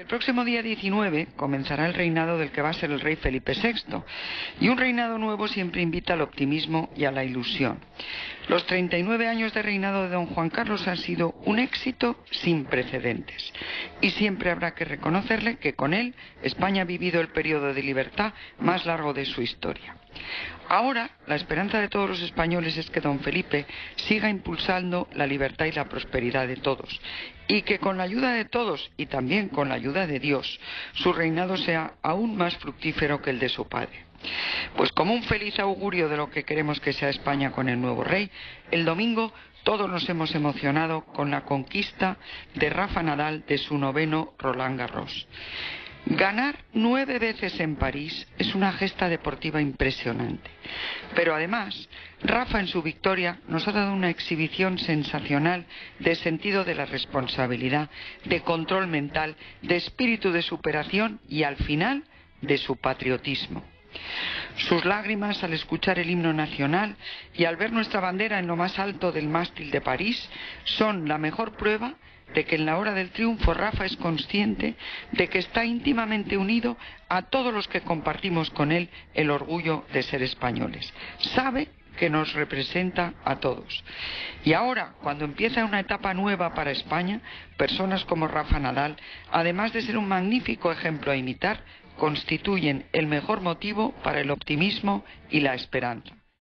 El próximo día 19 comenzará el reinado del que va a ser el rey Felipe VI, y un reinado nuevo siempre invita al optimismo y a la ilusión. Los 39 años de reinado de don Juan Carlos han sido un éxito sin precedentes, y siempre habrá que reconocerle que con él España ha vivido el periodo de libertad más largo de su historia. Ahora, la esperanza de todos los españoles es que don Felipe siga impulsando la libertad y la prosperidad de todos, y que con la ayuda de todos y también con la ayuda de Dios, su reinado sea aún más fructífero que el de su padre. Pues como un feliz augurio de lo que queremos que sea España con el nuevo rey, el domingo todos nos hemos emocionado con la conquista de Rafa Nadal de su noveno Roland Garros. Ganar nueve veces en París es una gesta deportiva impresionante. Pero además, Rafa en su victoria nos ha dado una exhibición sensacional de sentido de la responsabilidad, de control mental, de espíritu de superación y al final de su patriotismo. Sus lágrimas al escuchar el himno nacional y al ver nuestra bandera en lo más alto del mástil de París son la mejor prueba de que en la hora del triunfo Rafa es consciente de que está íntimamente unido a todos los que compartimos con él el orgullo de ser españoles. Sabe que nos representa a todos. Y ahora, cuando empieza una etapa nueva para España, personas como Rafa Nadal, además de ser un magnífico ejemplo a imitar, constituyen el mejor motivo para el optimismo y la esperanza.